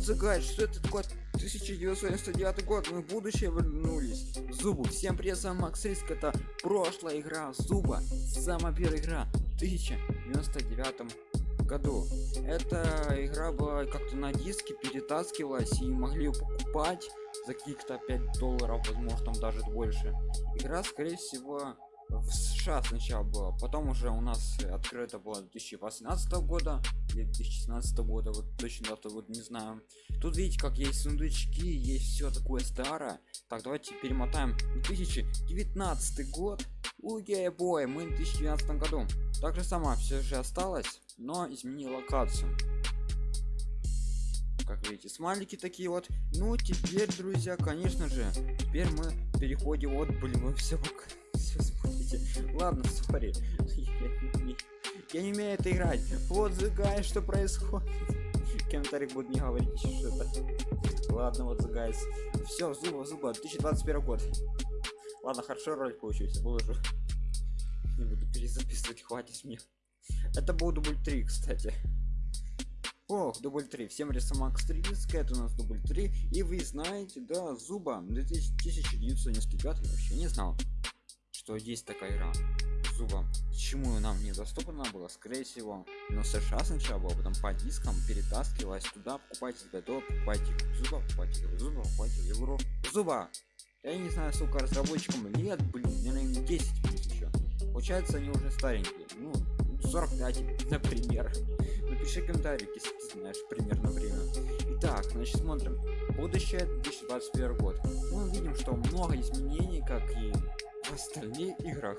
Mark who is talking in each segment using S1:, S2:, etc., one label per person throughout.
S1: Загайд, что это такое? 1999 год, мы в будущее вернулись. Зубу, всем привет, с вами Макс Риск, это прошлая игра Зуба, самая первая игра в 1999 году. Эта игра была как-то на диске перетаскивалась и могли ее покупать за каких-то 5 долларов, возможно там даже больше. Игра скорее всего в США сначала было, потом уже у нас открыто было 2018 года или 2016 года, вот точно дату вот не знаю. Тут видите, как есть сундучки, есть все такое старое. Так, давайте перемотаем 2019 год. Угей бой, мы в 2019 году. Так же сама все же осталось, но изменил локацию. Как видите, смайлики такие вот. Ну, теперь, друзья, конечно же, теперь мы переходим вот, блин, мы все все смотрите ладно сори. Я не умею это играть. Вот загай что происходит. Комментарий будет не говорить что это ладно вот загайс. Все зуба зуба. 2021 год. Ладно хорошо ролик получился выложу не буду перезаписывать хватит мне. Это был дубль 3 кстати. Ох, дубль 3. Всем рисомакс 3 это у нас дубль 3. И вы знаете, да, зуба. 1995 вообще не знал что есть такая игра. Зубом почему нам недоступна было скорее всего но сша сначала было потом по дискам перетаскивалась туда покупайте готов покупайте зуба покупайте зуба покупайте игру. Зуба! Я не знаю сколько разработчикам лет блин наверное 10 плюс еще получается они уже старенькие. Ну 45 например. Напиши комментарий если ты знаешь примерно время. Итак значит смотрим. Будущее 2021 год. Мы видим что много изменений как и в остальных играх.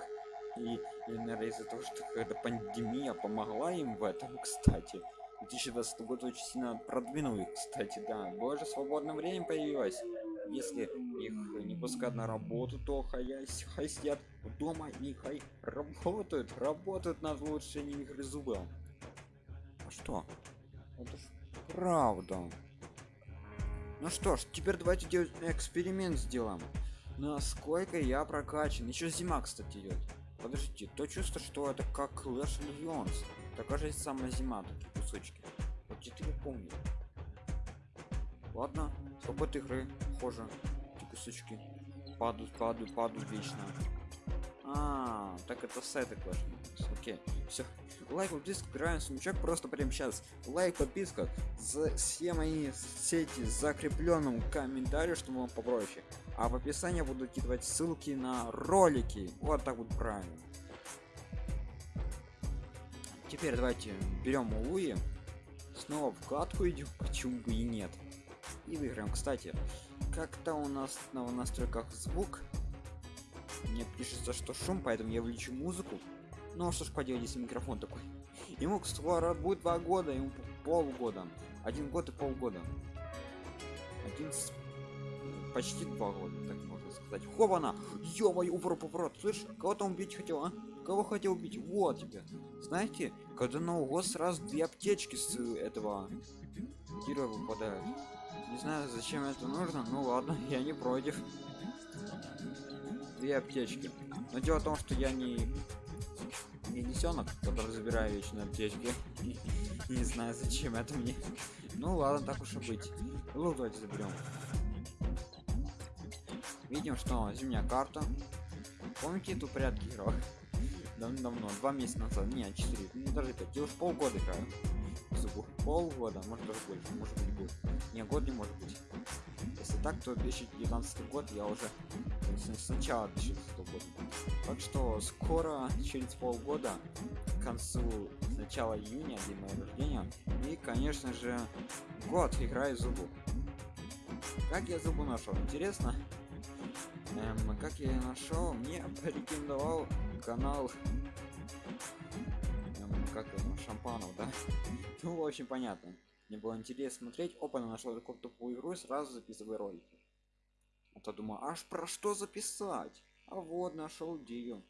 S1: И, и наверное из-за того что какая-то пандемия помогла им в этом кстати. 2020 год очень сильно продвинул их кстати да. Больше свободное время появилось. Если их не пускать на работу то хай, хай сидят дома и хай работают работают над улучшением игры зуба а что? Это ж правда. Ну что ж теперь давайте делать эксперимент сделаем насколько я прокачан? Еще зима кстати идет подождите то чувство что это как Clash Legends такая же самая зима такие кусочки. Вот я помню. Ладно с игры? Похоже эти кусочки падают падают падают вечно. А, так это сайты Clash окей все лайк подписка играем сундучок просто прямо сейчас лайк подписка за все мои сети закрепленным комментарию чтобы вам попроще. А в описании буду кидывать ссылки на ролики. Вот так вот правильно. Теперь давайте берем луи. Снова в катку идем. Почему бы и нет? И выиграем. Кстати как-то у нас на настройках звук. Мне пишется что шум поэтому я влечу музыку ну а что ж поделать если микрофон такой? Ему скоро будет два года ему полгода. Один год и полгода. Один с... почти два года так можно сказать. Хована! Ё-моё уворот поворот слышь кого там убить хотел а? Кого хотел убить? Вот тебе. Знаете когда на год сразу две аптечки с этого тира выпадают. Не знаю зачем это нужно ну ладно я не против. Две аптечки. Но дело в том что я не не который забираю вечно аптечки не знаю зачем это мне. Ну ладно так уж и быть. Лут давайте заберем. Видим что зимняя карта. Помните эту порядки играл. Давно два месяца назад. Не четыре. Не даже пять. Я уж полгода играю. Полгода может даже больше. Может быть будет. Не год не может быть. Если так то 2019 год я уже сначала 2019 года так что скоро через полгода к концу начала июня день моего рождения и конечно же год играю зубу. Как я зубу нашел? Интересно? Эм, как я нашел? Мне порекомендовал канал эм, как его шампанов да? Ну очень понятно. Мне было интересно смотреть. Опа нашел такую тупую игру сразу записываю ролики а то думаю аж про что записать? А вот нашел идею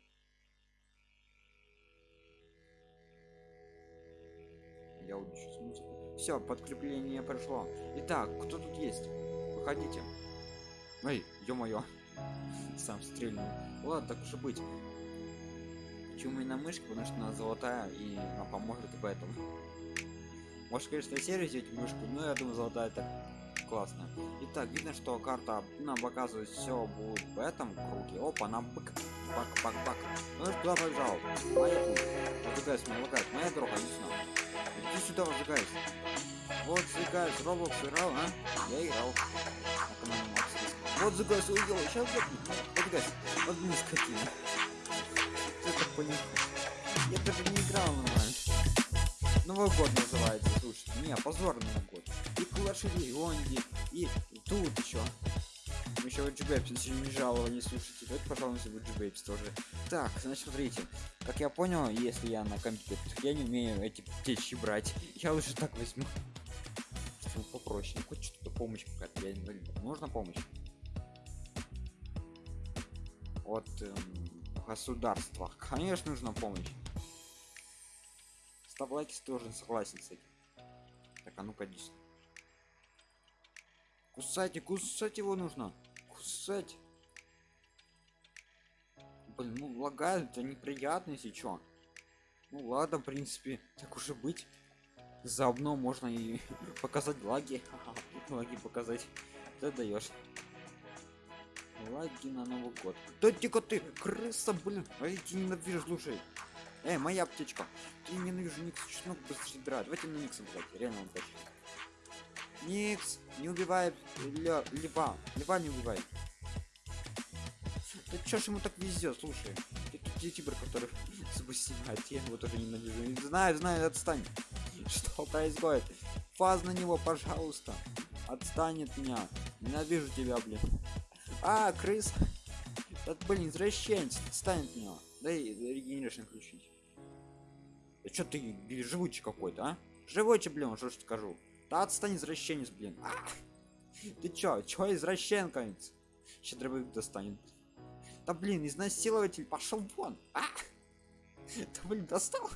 S1: я удержусь музыку. Все подкрепление прошло итак кто тут есть? Выходите. Эй ё-моё. Сам стрельнул. Ладно так уж и быть. Почему именно мышка потому что она золотая и она поможет в этом. Может, конечно, серию взять мышку, но я думаю, золотая это классно. Итак, видно, что карта нам показывает все будет в этом круге. Опа, нам бак, бак, бак, бак. Ну и куда побежал? Моя путь. Разыгайся, меня лагает. Моя дорога, иди сюда. Иди сюда, разыгайся. Вот, загайся, Roblox играл, а? Я играл. Вот загайся, ой, сейчас загайся. Вот блин, скотина. Так понял? Я даже не играл нормально. Новый год называется, слушайте. Не, позорный Новый год. И тут еще. Еще в GBapes сегодня не жаловали, слушайте. Давайте, пожалуйста, в GBapes тоже. Так, значит, смотрите. Как я понял, если я на компьютере, я не умею эти птичьи брать. Я лучше так возьму. Чтобы попроще. Хоть что-то помощь какая-то. Я не знаю. Нужна помощь. От эм, государства. Конечно, нужна помощь. Ставь лайки, если тоже согласен с этим. Так, а ну-ка, иди. Кусайте, кусать его нужно. Кусать. Блин, ну лагает, это неприятно, если чё. Ну ладно, в принципе, так уже быть. Заодно можно и показать лаги. лаги показать. Ты даешь. Лаги на Новый год. Да тихо ты, крыса, блин. А я тебя ненавижу, слушай. Эй, моя птичка. Я ненавижу Никс, чеснок быстрее драть. Давайте на Никса брать, реально он. Никс, не убивай Лё, Льва. Льва не убивай. Да чё ж ему так везет, слушай. Это ютубер, который снимает, я его тоже ненавижу. Не знаю, знаю, отстань. Что происходит? Фаз на него, пожалуйста. Отстань от меня. Ненавижу тебя, блин. А, крыс. Да, блин, извращенец, отстань от меня. Дай регенерашн включить. Да чё ты живучий какой-то, а? Живучий, блин, что ж скажу. Да отстань, извращенец, блин. А! Ты чё, чё извращенканец? Сейчас дробовик достанет. Да блин, изнасилователь, пошел вон. А! Да блин, достал.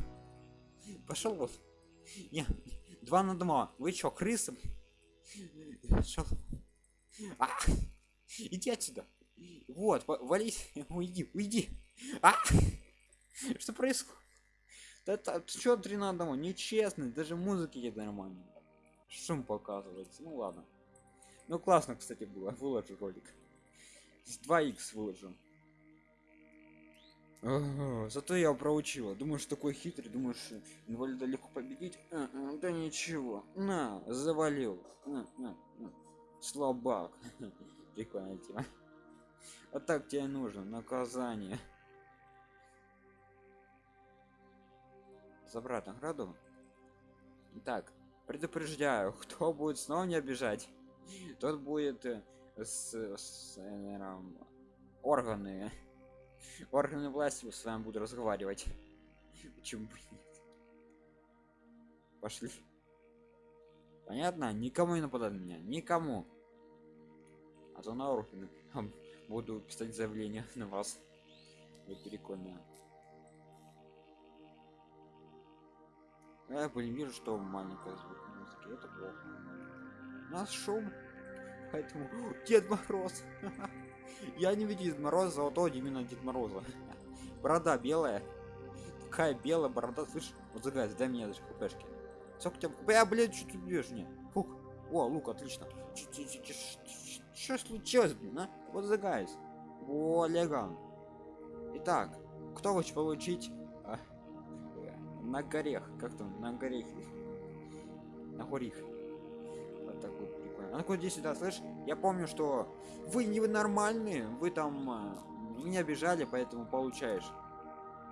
S1: Пошел вот. Не, два на два. Вы чё, крысы? Шел. А! Иди отсюда. Вот, вались, уйди, уйди. А! Что происходит? Да, да что три на одного? Нечестно, даже музыки нет нормально. Шум показывается. Ну ладно. Ну классно, кстати, было. Выложу ролик. С 2х выложу. Зато я проучила. Думаешь, такой хитрый, думаешь, инвалида легко победить? А, а, да ничего. На, завалил. А, а, а. Слабак. Прикольная тема. А так тебе нужно наказание. Забрать награду. Так, предупреждаю, кто будет снова не обижать, тот будет э, с, с э, органы органы власти с вами буду разговаривать. Почему Пошли. Понятно? Никому не нападать на меня. Никому. А то на органы буду писать заявление на вас. Вы прикольно. Я блин, вижу, что маленькая звук музыки. Это плохо. У нас шум. Поэтому... Дед Мороз! Я не видел Дед Мороза, золотого именно Дед Мороза. Борода белая. Какая белая борода, слышь? Вот загаз, дай мне даже купешки. Сколько тебя... Я, блядь, что ты бьешь мне? Фух. О, лук, отлично. Что случилось, блин, а? Вот загайс. О, леган. Итак, кто хочет получить а, на горех? Как там? На горех. На горих. Вот так вот прикольно. А ну-ка сюда, слышь? Я помню, что вы не вы нормальные, вы там а, меня обижали, поэтому получаешь.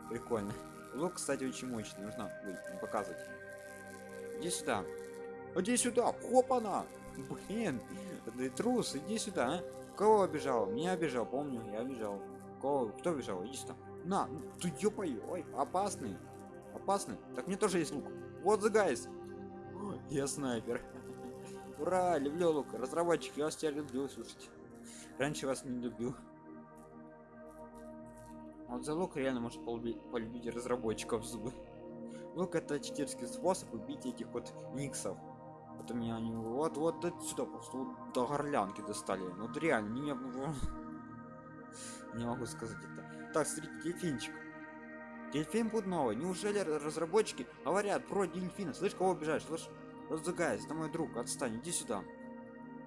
S1: Прикольно. Лук, кстати, очень мощный. Нужно ой, показывать. Иди сюда. Иди сюда. Хопана. Блин. Ты трус, иди сюда, а? Кого обижал? Меня обижал, помню, я обижал. Кого? Кто обижал? Иди сюда. На, ты ёпай, ой, опасный. Опасный. Так мне тоже есть лук. Вот the guys. Я снайпер. Ура, люблю лук. Разработчик, я вас тебя люблю, слушайте. Раньше вас не любил. Вот за лук реально может полюбить, разработчиков зубы. Лук это читерский способ убить этих вот никсов. Вот у меня они вот вот отсюда просто вот до горлянки достали. Ну, вот реально, не, не могу сказать это. Так, смотрите, дельфинчик. Дельфин будет новый. Неужели разработчики говорят про дельфина? Слышь, кого обижаешь? Слышь, Разыгайся, это мой друг, отстань, иди сюда.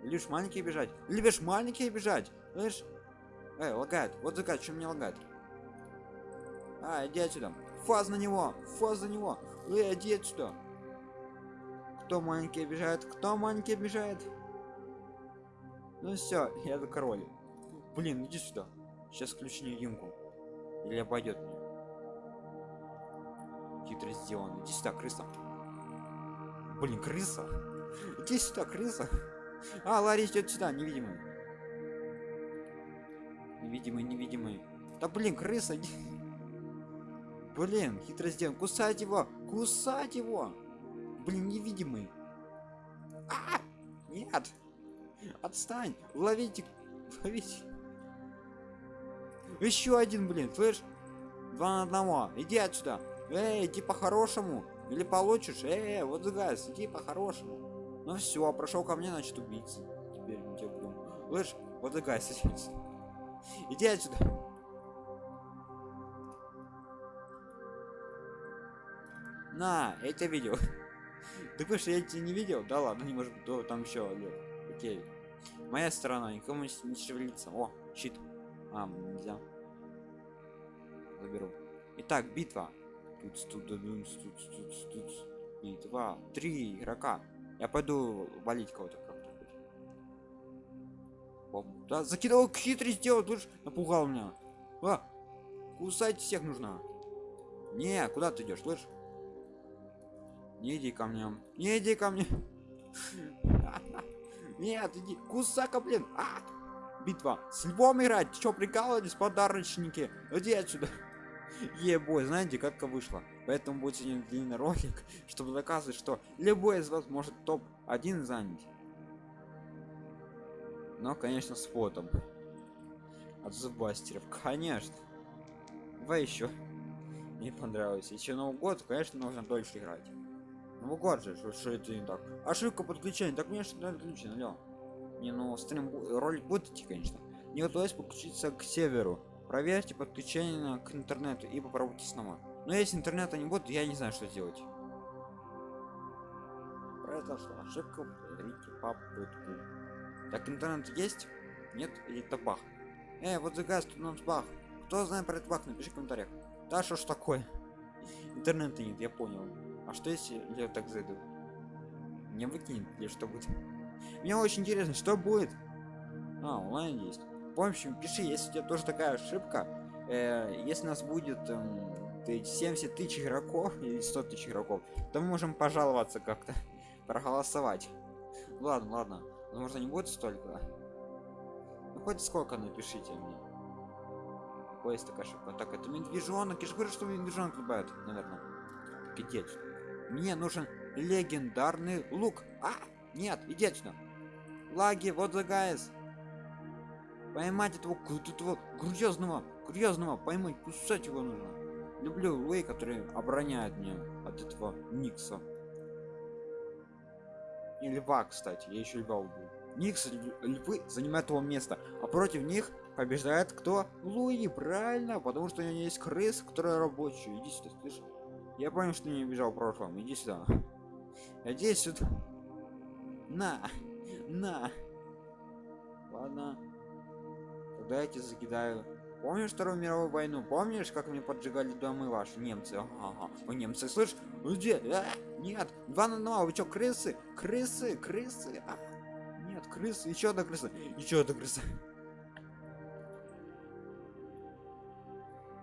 S1: Любишь маленькие бежать? Любишь маленькие бежать? Слышь? Эй, лагает. Вот закат, что мне лагает? А, иди отсюда. Фаз на него, фаз на него. Эй, иди отсюда. Кто маленький обижает? Кто маленький обижает? Ну все, я за король. Блин, иди сюда. Сейчас ключ невидимку. Или обойдет меня. Хитро сделано. Иди сюда, крыса. Блин, крыса. Иди сюда, крыса. А, Ларри идет сюда, невидимый. Невидимый, невидимый. Да блин, крыса. Блин, хитро сделан. Кусать его! Кусать его! Блин, невидимый. А! Нет! Отстань! Ловите! Ловите! Еще один, блин, слышь? Два на одного. Иди отсюда. Эй, иди по-хорошему. Или получишь. Эй, вот газ, иди по-хорошему. Ну все, прошел ко мне, значит убийца. Теперь мы тебя будем. Слышь, вот газ, отсюда. Иди отсюда. На, я тебя видел. Ты что я тебя не видел? Да ладно, не может быть, там еще Окей. Моя сторона, никому не шевелится. О, щит. А, нельзя. Заберу. Итак, битва. Тут, тут, тут, тут, тут, тут. Битва. Три игрока. Я пойду валить кого-то как-то. Да, закидывал хитрый сделал, тут напугал меня. А, кусать всех нужно. Не, куда ты идешь, слышь? Не иди ко мне. Не иди ко мне. Нет, иди. Кусака, блин. А! Битва. С львом играть. Че, прикалывались, подарочники? Иди отсюда. Ебой, знаете, как вышло. Поэтому будет сегодня длинный ролик, чтобы доказывать, что любой из вас может топ-1 занять. Но, конечно, с фотом. От зубастеров. Конечно. Давай еще. Мне понравилось. Еще Новый год, конечно, нужно дольше играть. Новый год же, что, что это не так. Ошибка подключения. Так мне что отключено, алло. Не, ну стрим ролик будет идти, конечно. Не удалось подключиться к северу. Проверьте подключение к интернету и попробуйте снова. Но если интернета не будет, я не знаю, что делать. Произошла ошибка, повторите попытку. Так, интернет есть? Нет? Или это бах? Эй, вот загаз, тут у нас бах. Кто знает про этот бах, напиши в комментариях. Да что ж такое? Интернета нет, я понял. А что если я так зайду? Не выкинет или что будет? Мне очень интересно, что будет? А, онлайн есть. В общем, пиши, если у тебя тоже такая ошибка. Э, если нас будет э, 70 тысяч игроков или 100 тысяч игроков, то мы можем пожаловаться как-то, проголосовать. Ладно, ладно. Возможно, не будет столько. Ну, хоть сколько напишите мне. Есть такая ошибка. Так, это медвежонок. Я же говорю, что медвежонок любят, наверное. Отсюда. Мне нужен легендарный лук. А! Нет, отсюда. Лаги, вот the guys. Поймать этого, этого грязного, грязного, поймать, кусать его нужно. Люблю Луи, который обороняет меня от этого Никса. И льва, кстати, я еще льва убил. Никс львы занимают его место, а против них побеждает кто? Луи, правильно, потому что у него есть крыс, которая рабочий. Иди сюда, слышишь? Я понял, что не бежал в прошлом. Иди сюда. Иди сюда. На, на. Ладно. Тогда я тебя закидаю. Помнишь Вторую мировую войну? Помнишь, как мне поджигали дома ваши немцы? Ага, ага. немцы, слышь? Где? А, нет, два на два. Вы чё, крысы? Крысы, крысы. А, нет, крысы. Еще одна крыса. Еще одна крыса.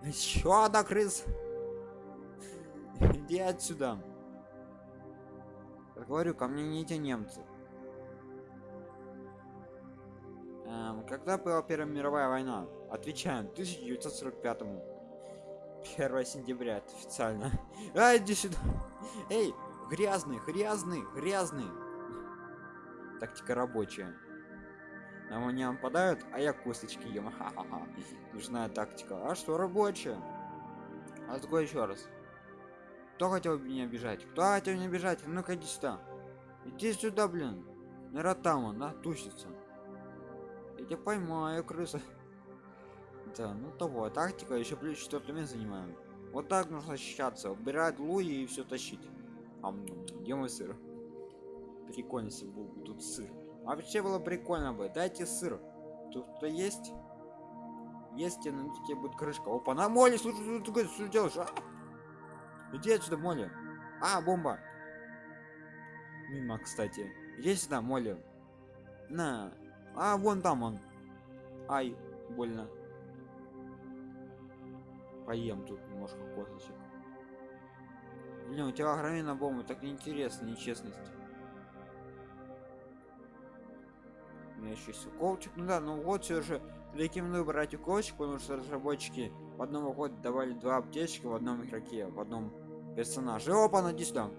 S1: Еще одна крыса. Иди отсюда. Я говорю, ко мне не эти немцы. Когда была Первая мировая война? Отвечаем, 1945 -му. 1 сентября, это официально. А, иди сюда. Эй, грязный, грязный, грязный. Тактика рабочая. На меня нападают, а я косточки ем. Ха-ха-ха. Нужна тактика. А что рабочая? А такое еще раз. Кто хотел меня бежать? Кто хотел меня бежать? Ну-ка иди сюда. Иди сюда, блин. Наверное, там он, тусится. Я тебя поймаю, крыса. Да, ну того, тактика еще плюс четвертый место занимаем. Вот так нужно защищаться. Убирать луи и все тащить. А где мой сыр? прикольно, если был бы тут сыр. Вообще было прикольно бы. Дайте сыр. Тут кто есть? Есть, ну тебе будет крышка. Опа, на моли, слушай, что ты делаешь? А? Иди отсюда, моли. А, бомба. Мимо, кстати. Иди сюда, моли. На. А, вон там он. Ай, больно. Поем тут немножко косточек. Блин, у тебя огроменная бомба, так неинтересно, нечестность. У меня еще есть уколчик. Ну да, ну вот все же рекомендую брать уколчик, потому что разработчики в одном году давали два аптечки в одном игроке, в одном персонаже. Опа, иди сюда.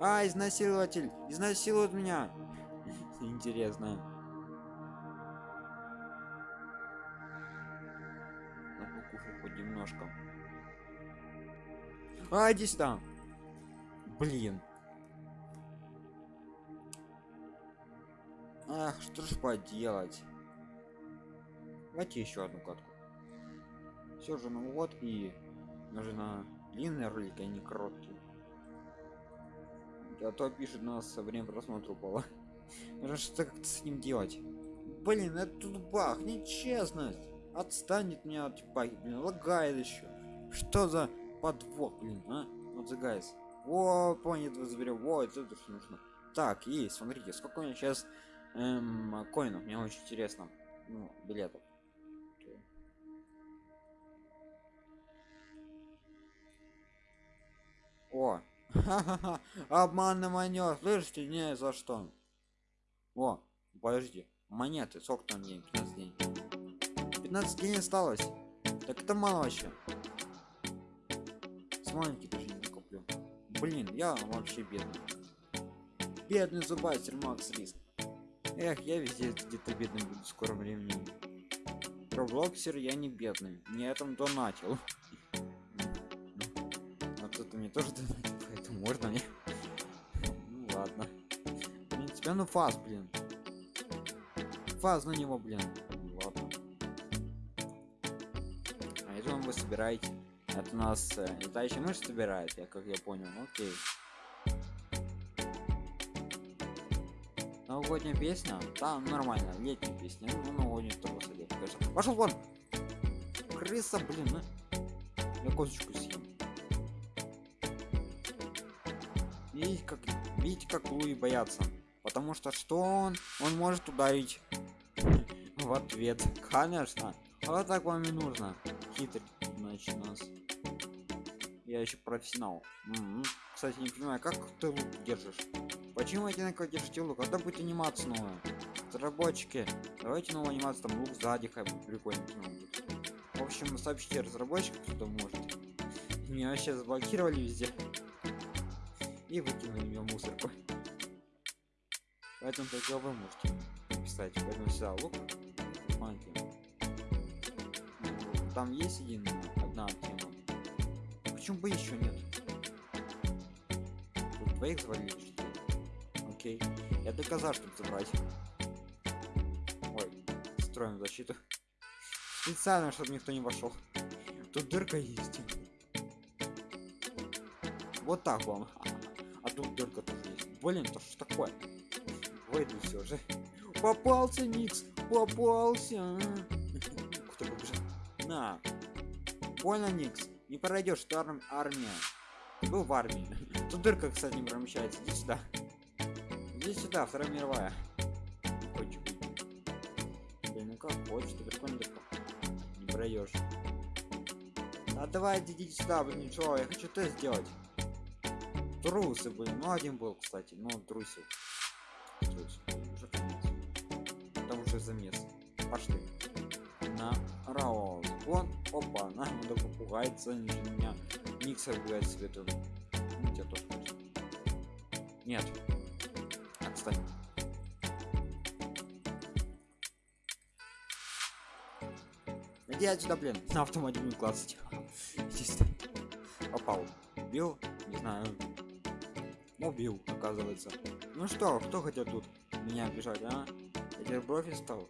S1: А, изнасилователь! Изнасилует меня! Интересно. Надо кушать хоть немножко. А, иди сюда! Блин. Ах, что ж поделать? Давайте еще одну катку. Все же, ну вот и нужно длинный ролик, а не короткий. А то пишет нас со время просмотра упало. Нужно что-то как-то с ним делать. Блин, это тут бах, нечестность. Отстанет меня от баги, блин, лагает еще. Что за подвох, блин, а? Вот guys. О, понят, вы заберем. Во, это то, что нужно. Так, есть, смотрите, сколько у меня сейчас эм, коинов, мне очень интересно. Ну, билетов. О, ха-ха-ха, обманный манер, слышите, не за что. О, подожди, монеты, сколько там день, 15 дней. 15 дней осталось. Так это мало вообще. С маленький даже не накоплю. Блин, я вообще бедный. Бедный зубастер Макс Риск. Эх, я везде где-то бедный буду в скором времени. Роблоксер я не бедный. Не этом донатил. Вот это мне тоже донатил, поэтому можно мне. Ну ладно. Принципе, ну фаз, блин. Фаз на него, блин. Ну ладно. А это вы собираете. Это у нас э, летающий мышь собирает, я как я понял. Окей. новогодняя песня да нормально летняя песня ну новогодняя тоже сойдет пошел вон крыса блин а? я козочку съем видите как видите как луи боятся потому что что он он может ударить в ответ конечно вот так вам и нужно хитрый значит нас я еще профессионал -м. кстати не понимаю как ты лук держишь Почему одинаково держите лук? Когда будет анимация новая? Разработчики, давайте новую анимацию, там лук сзади, как бы прикольно. В общем, сообщите разработчикам, кто может. Меня вообще заблокировали везде. И выкинули в мусорку. Поэтому только вы можете писать. Поэтому сюда лук. Смотрите. Там есть один, одна тема. Почему бы еще нет? Тут двоих завалили, окей. Я доказал, чтобы забрать. Ой, строим защиту. Специально, чтобы никто не вошел. Тут дырка есть. Вот так вам. А тут дырка тоже есть. Блин, то что такое? Выйду все же. Попался, Никс! Попался! Кто побежал? На! Понял, Никс? Не пройдешь, что арм армия. Был в армии. Тут дырка, кстати, не промещается. Иди сюда. Иди сюда, Вторая мировая. Хочешь Блин, ну как хочешь, ты прикольно Не пройдешь. А давай идите сюда, блин, ничего, я хочу тест сделать. Трусы, блин, ну один был, кстати, ну. Трусил, уже замес. Пошли. На раул. Вон, опа, на, надо попугается, меня. Миксер гулять свету. Ну, тебя тоже Нет кстати. Иди отсюда, блин, на автомате не классить. Попал. Бил? Не знаю. Убил, оказывается. Ну что, кто хотел тут меня обижать, а? Профи стал.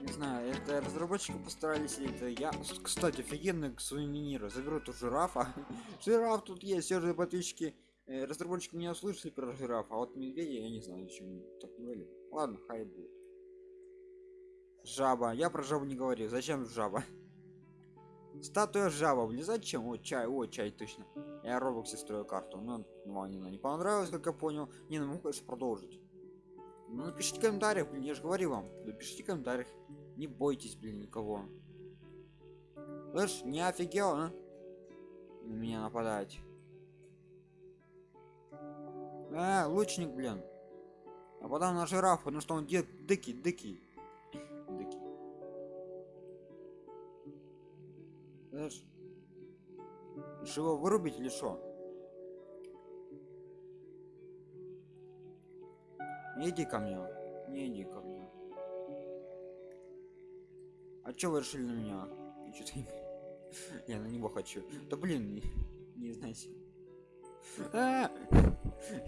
S1: Не знаю, это разработчики постарались, или это я. Кстати, офигенно сувениры. Заберу тут жирафа. Жираф тут есть, все же подписчики э, разработчики меня услышали про жираф, а вот медведя я не знаю, зачем так говорили. Ладно, хай будет. Жаба. Я про жабу не говорю. Зачем жаба? Статуя жаба, блин, зачем? О, чай, о, чай, точно. Я Роблоксе строю карту. Ну, ну, не, не понравилось, как я понял. Не, ну, могу, конечно, продолжить. Ну, напишите в комментариях, блин, я же говорю вам. Напишите в комментариях. Не бойтесь, блин, никого. Слышь, не офигел, а? На меня нападать. А, лучник, блин. Нападал на жираф, потому что он дед дикий, дикий. Дикий. Знаешь? Его вырубить или что? Иди ко мне. Не иди ко мне. А чё вы решили на меня? Я на него хочу. Да блин, не, не знаете. А!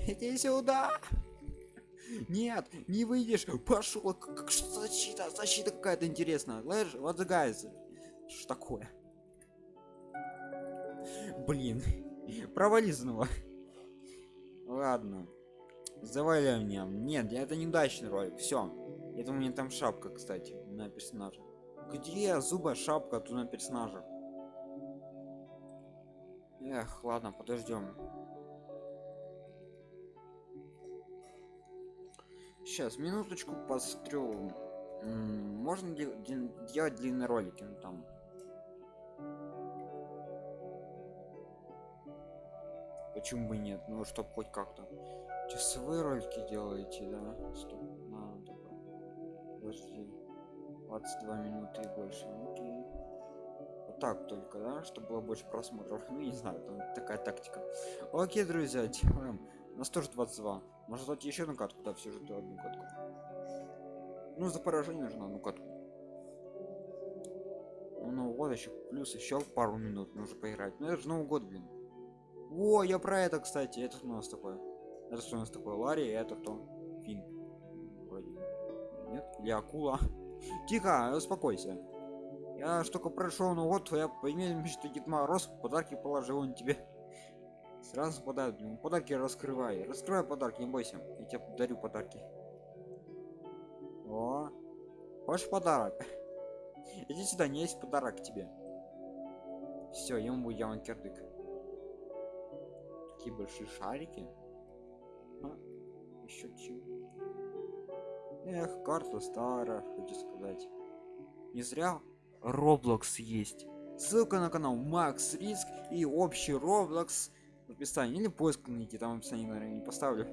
S1: Иди сюда! Нет, не выйдешь. Пошел. Как защита? Защита какая-то интересная. Слышь, вот guys. Что такое? Блин. Провали снова. Ладно. Заваляй меня. Нет, это неудачный ролик. Все. Это у меня там шапка, кстати, на персонажа. Где зуба шапка тут на персонажа? Эх, ладно, подождем. Сейчас, минуточку посмотрю. Можно делать длинные ролики, ну там. Почему бы нет? Ну, чтоб хоть как-то. Часовые ролики делаете, да? Стоп, надо. Подожди. 22 минуты и больше. Окей. Вот так только, да? Чтобы было больше просмотров. Ну, не знаю, там такая тактика. Окей, друзья, делаем. У нас тоже 22. Может дать еще одну катку, да, все же одну катку. Ну, за поражение нужно одну катку. Ну, вот еще плюс еще пару минут нужно поиграть. Ну, это же Новый год, блин. О, я про это, кстати. Это у нас такое? Это что у нас такое? Ларри, это кто? Фин. Вроде. Нет? Или акула? Тихо, успокойся. Я только прошел, ну вот я поимел что Дед Мороз подарки положил он тебе. Сразу подарок, блин, подарки раскрывай. Раскрывай подарки, не бойся. Я тебе дарю подарки. О, ваш подарок. Иди сюда, не есть подарок тебе. Все, ему явно кирдык. Такие большие шарики. А, еще чего? Эх, карта старая, хочу сказать. Не зря Roblox есть. Ссылка на канал Макс Риск и общий Roblox в описании. Или поиск найти, там в описании, наверное, не поставлю.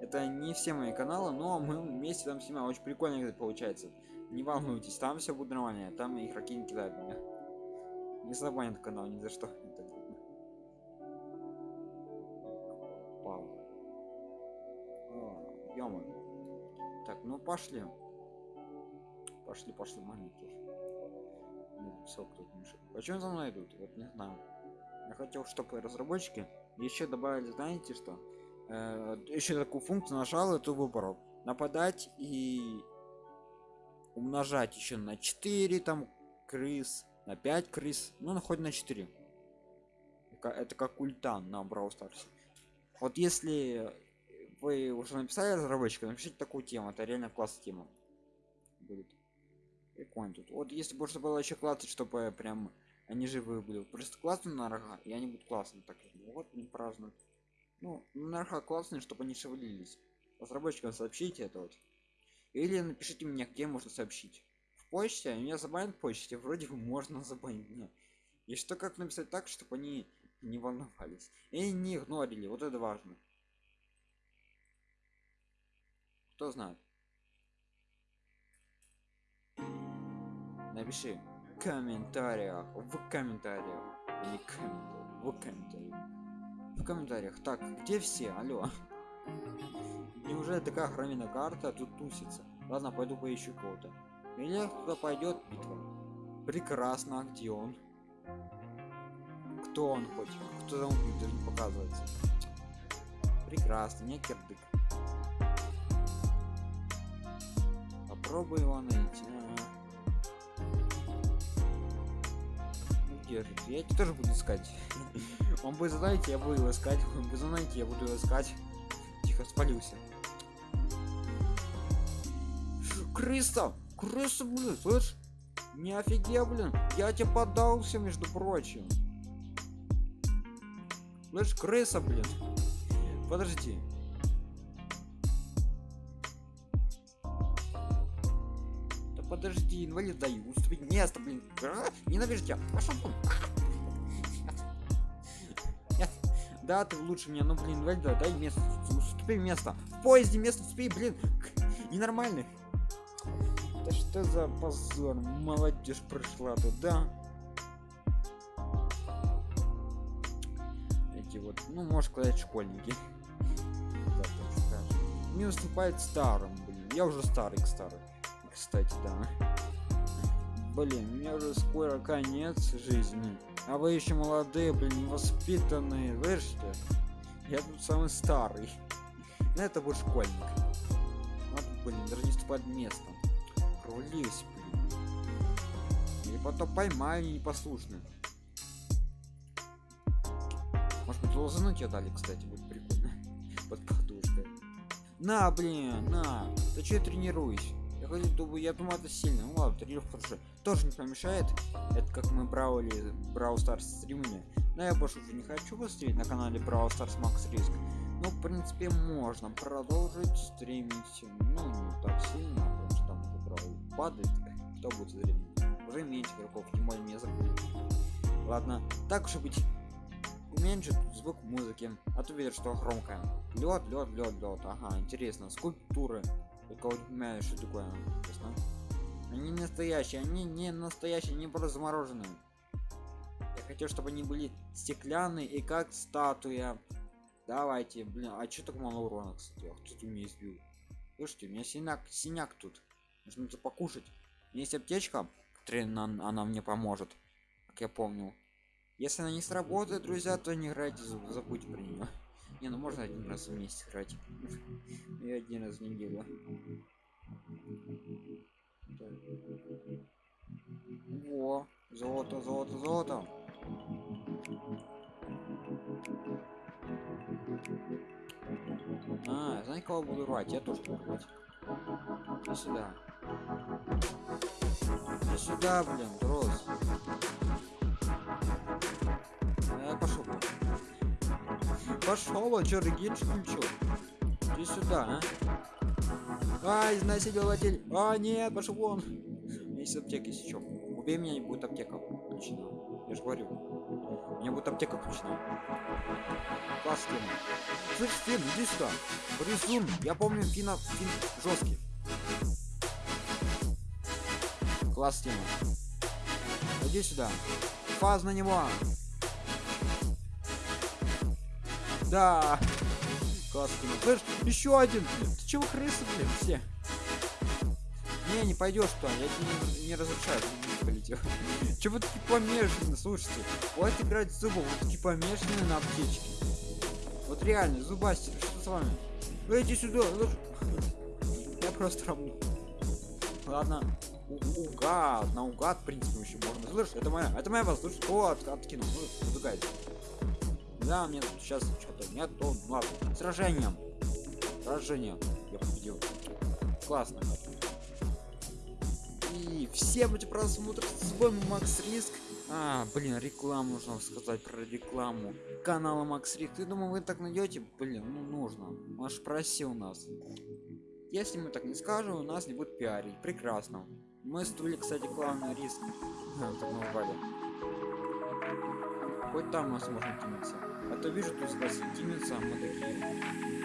S1: Это не все мои каналы, но мы вместе там снимаем. Очень прикольно это получается. Не волнуйтесь, там все будет нормально. Там игроки не кидают меня. Не забанят канал ни за что. Так, ну пошли. Пошли, пошли, маленькие. Ну. Почему за мной идут? Вот не знаю. Я хотел, чтобы разработчики еще добавили, знаете что? Э, еще такую функцию нажал эту выбору. Нападать и умножать еще на 4 там крыс, на 5 крыс, ну, хоть на 4. Это как ультан на Brawl Stars. Вот если вы уже написали разработчика, напишите такую тему, это реально классная тема будет. Прикольно тут. Вот если бы было еще классно, чтобы прям они живые были. Просто классно на рога, и они будут классно так. Вот не празднуют. Ну, на рога классные, чтобы они шевелились. Разработчикам сообщите это вот. Или напишите мне, где можно сообщить. В почте, меня забанят в почте, вроде бы можно забанить меня. И что как написать так, чтобы они не волновались. И не игнорили, вот это важно. Кто знает? Напиши в комментариях, в комментариях, не комментариях, в комментариях. В комментариях. Так, где все? Алло. Неужели такая охранная карта тут тусится? Ладно, пойду поищу кого-то. Или кто пойдет битва. Прекрасно, а где он? Кто он хоть? Кто там даже не показывается? Прекрасно, не кирдык. Попробуй его найти. Где же? Я тоже буду искать. Он вы знаете, я буду его искать. Вы знаете, я буду его искать. Тихо, спалился. Крыса! Крыса, блин, слышь? Не офигел, блин. Я тебе поддался, между прочим. Слышь, крыса, блин. Подожди. Подожди, инвалид даю. Уступить место, блин. А? Ненавижу тебя. Пошел вон. Да, ты лучше меня, ну блин, инвалид, дай место. Уступи место. В поезде место уступи, блин. Ненормальный. Да что за позор? Молодежь пришла туда. Эти вот, ну, можешь сказать, школьники. Да, так. Не уступает старым, блин. Я уже старый, к старый. Кстати, да. Блин, меня уже скоро конец жизни. А вы еще молодые, блин, воспитанные. Слышите? Я тут самый старый. Но это будет школьник. Надо, блин, даже не уступать местом. Рулись, блин. Или потом поймаю непослушно. Может быть, лозану тебе дали, кстати, будет прикольно. Под подушкой. На, блин, на. Ты че тренируюсь? Хочу, думаю, я думаю, это сильно. Ну ладно, тренировка хорошо. Тоже не помешает. Это как мы браули Брау Старс стримили. Но я больше уже не хочу постримить на канале Брау Старс Макс Риск. Ну, в принципе, можно продолжить стримить. Ну, не так сильно, потому что там уже Брау падает. Кто будет стримить? Уже меньше игроков, тем более мне забыли. Ладно, так уж и быть уменьшит звук музыки а то видишь что громкая лед лед лед лед ага интересно скульптуры вот не знаю что такое честно. Они настоящие они не настоящие не просто замороженные я хотел чтобы они были стеклянные и как статуя. Давайте блин а что так мало урона кстати? А кто-то меня избил слушайте у меня синяк синяк тут. Нужно это покушать. Есть аптечка которая она, она мне поможет как я помню. Если она не сработает, друзья, то не играйте, забудьте про нее. Не, ну можно один раз вместе играть. И один раз в неделю. Во, золото, золото, золото. А, знаете, кого буду рвать? Я тоже буду рвать. Иди сюда. Иди сюда, блин, дрозд. Пошел, а чё, регенш включил? Иди сюда, а? А, изнасилователь. А, нет, пошел вон. Есть аптека, если чё. Убей меня, и будет аптека включена. Я же говорю. У меня будет аптека включена. Класс, Фин. Слышь, Фин, иди сюда. Бризун. Я помню Фина, Фин жесткий. Класс, Тима. Иди сюда. Фаз на него. Да. Классно. Слышь, еще один. Ты чего крысы, блин, все? Не, не пойдешь туда, я тебе не, не разрешаю, ты. Чего ты помешаны, слушайте? Вот играть в зубы, вот такие помешаны на аптечке. Вот реально, зубастер, что с вами? Вы иди сюда. Я просто равну. Ладно. Угад, наугад, в принципе, еще можно. Слышь, это моя, это моя воздушная. Вот, откинул. Ну, Да, мне сейчас что-то нет, то ладно. Сражением. Сражение. Я победил. Классно. И всем эти просмотры с вами Макс Риск. А, блин, рекламу нужно сказать про рекламу канала Макс Риск. Ты думал, вы так найдете? Блин, ну нужно. Маш просил нас. Если мы так не скажем, у нас не будет пиарить. Прекрасно. Мы стули, кстати, главный риск. так назвали. Хоть там нас можно кинуться. А то вижу, тут кинется, мы такие.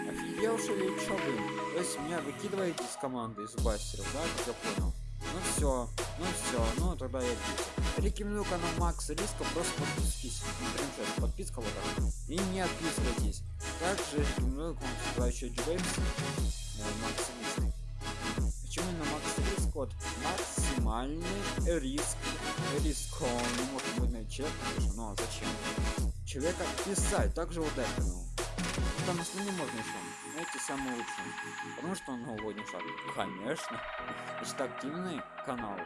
S1: Офигевшие или чё, блин? То есть меня выкидываете из команды, из бастеров, да, как я понял? Ну все, ну все, ну тогда я пишу. Рекомендую канал Макс Риска, просто подписывайтесь. Например, сейчас подписка вот так. И не отписывайтесь. Также рекомендую к вам сюда еще Джеймс. Макс Риск. Почему именно Макс Риск? Вот максимальный риск. Риск, он не может быть человек, но зачем? Человека писать, также вот это, ну. Там остальные можно еще. Эти самые лучшие. Потому что он новогодний шаг. Конечно. Это активный канал.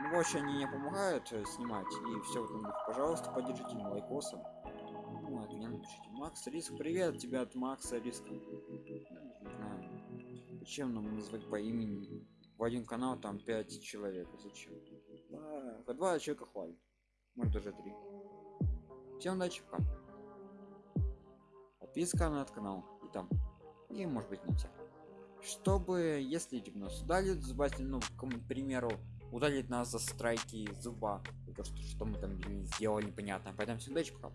S1: Ну, вообще они не помогают э, снимать. И все в этом духе. Пожалуйста, поддержите лайкосом. Ну, от меня напишите. Макс Риск, привет тебе от Макса Риска. Не знаю. Зачем нам назвать по имени? В один канал там 5 человек. Зачем? По два человека хвалит. Может даже три. Удачи, пока. Подписка на этот канал. И там. И может быть на всех. Чтобы, если нас удалит, забавьте, ну, к примеру, удалить нас за страйки зуба. То, что, что мы там сделали, непонятно. Поэтому всем пока.